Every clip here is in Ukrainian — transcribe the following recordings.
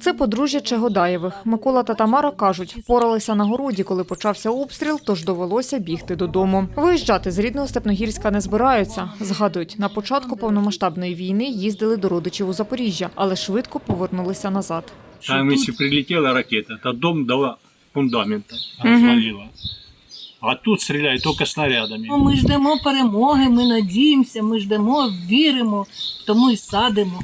Це подружжя Чегодаєвих. Микола та Тамара кажуть, впоралися на городі, коли почався обстріл, тож довелося бігти додому. Виїжджати з рідного Степногірська не збираються. Згадують, на початку повномасштабної війни їздили до родичів у Запоріжжя, але швидко повернулися назад. Там, если прилетела ракета, то дом до фундамента развалила. А тут стреляют только снарядами. Ну, Ми ждемо перемоги, ми надіємося, ми ждемо, віримо, тому і садимо.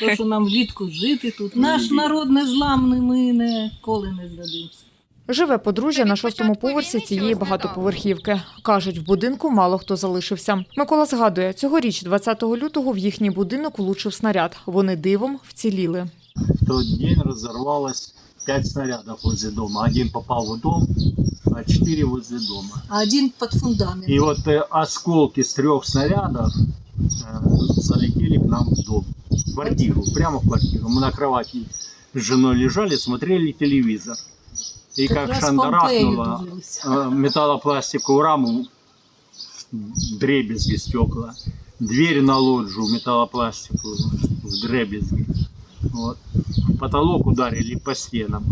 То, що нам влітку жити тут. Наш народ не зламний, ми ніколи не здадимося. Живе подружжя на шостому поверсі цієї багатоповерхівки. Кажуть, в будинку мало хто залишився. Микола згадує, цьогоріч, 20 лютого, в їхній будинок влучив снаряд. Вони дивом вціліли. В тот день разорвалось пять снарядов возле дома. Один попал в дом, а четыре возле дома. А один під фундамент. И вот э, осколки с трех снарядов э, залетели к нам в дом. В квартиру, прямо в квартиру. Мы на кровати с женой лежали, смотрели телевизор. И как Якраз шандарахнуло э, металлопластиковую раму, дребезги стекла. Дверь на лоджию металлопластиковую в дребезги. Вот. Потолок ударили по стенам.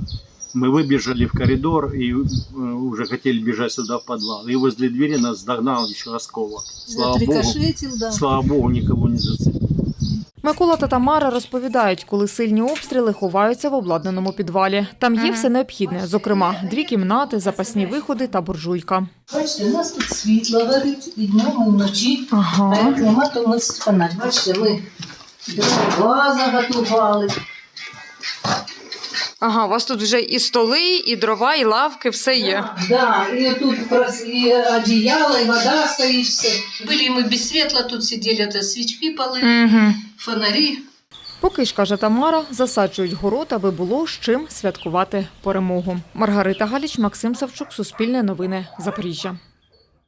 Мы выбежали в коридор и э, уже хотели бежать сюда в подвал. И возле двери нас догнал еще осколок. Слава богу, Отрикошетів, да. слава богу, никого не зацепил. Микола та Тамара розповідають, коли сильні обстріли ховаються в обладнаному підвалі. Там є все необхідне, зокрема, дві кімнати, запасні виходи та буржуйка. Бачите, у нас тут світло горить і днем, і вночі. А Ага. як нема, то ми фонарь. Бачите, ми дрова заготували. Ага, у вас тут вже і столи, і дрова, і лавки, все є. Да, і тут прос- і одіяло, і вода стоїть, все. Були ми без світла, тут сиділи, це свічки пали, Угу. фонарі. Поки ж каже Тамара, засаджують город, аби було з чим святкувати перемогу. Маргарита Галіч, Максим Савчук, Суспільне новини, Запоріжжя.